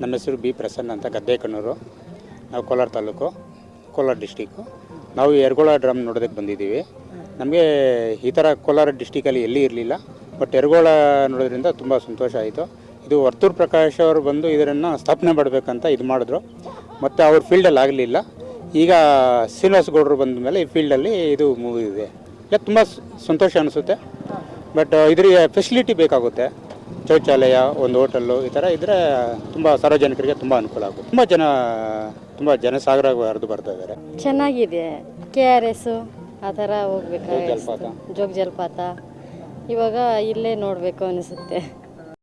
ನಮ್ಮ ಹೆಸರು ಬಿ ಪ್ರಸನ್ನ ಅಂತ ಗದ್ದೆಕಣ್ಣೂರು. ನಾವು ಕೋಲಾರ ತಾಲೂಕು, ಕೋಲಾರ ಡಿಸ್ಟಿಕ್ಕು ನಾವು ಯರಗೋಳ ಡ್ರಮ್ ನೋಡೋದಕ್ಕೆ ಬಂದಿದ್ದೀವಿ. ನಮಗೆ ಈ ಥರ ಕೋಲಾರ ಡಿಸ್ಟಿಕಲ್ಲಿ ಎಲ್ಲಿ ಇರಲಿಲ್ಲ ಬಟ್ ಎರಗೋಳ ನೋಡೋದ್ರಿಂದ ತುಂಬ ಸಂತೋಷ ಆಯಿತು. ಇದು ವರ್ತೂರ್ ಪ್ರಕಾಶ್ ಅವರು ಬಂದು ಇದರನ್ನು ಸ್ಥಾಪನೆ ಮಾಡಬೇಕಂತ ಇದು ಮಾಡಿದ್ರು. ಮತ್ತು ಅವ್ರ ಫೀಲ್ಡಲ್ಲಿ ಆಗಲಿಲ್ಲ. ಈಗ ಶ್ರೀನಿವಾಸ ಗೌಡರು ಬಂದ ಮೇಲೆ ಈ ಫೀಲ್ಡಲ್ಲಿ ಇದು ಮುಗಿದಿದೆ ಇಲ್ಲ, ತುಂಬ ಸಂತೋಷ ಅನಿಸುತ್ತೆ. ಬಟ್ ಇದರಿಗೆ ಫೆಸಿಲಿಟಿ ಬೇಕಾಗುತ್ತೆ. ಶೌಚಾಲಯ ಒಂದು ಹೋಟೆಲ್ಲು ಈ ಥರ ಇದ್ದರೆ ತುಂಬ ಸಾರ್ವಜನಿಕರಿಗೆ ತುಂಬ ಅನುಕೂಲ ಆಗುತ್ತೆ. ತುಂಬ ಜನ ತುಂಬ ಜನಸಾಗರ ಹರಿದು ಬರ್ತಾ ಇದ್ದಾರೆ. ಚೆನ್ನಾಗಿದೆ. ಕೆ ಆರ್ ಎಸ್ ಆ ಥರ ಹೋಗ್ಬೇಕು ಜಲಪಾತ. ಜೋಗ ಜಲಪಾತ. ಇವಾಗ ಇಲ್ಲೇ ನೋಡಬೇಕು ಅನಿಸುತ್ತೆ.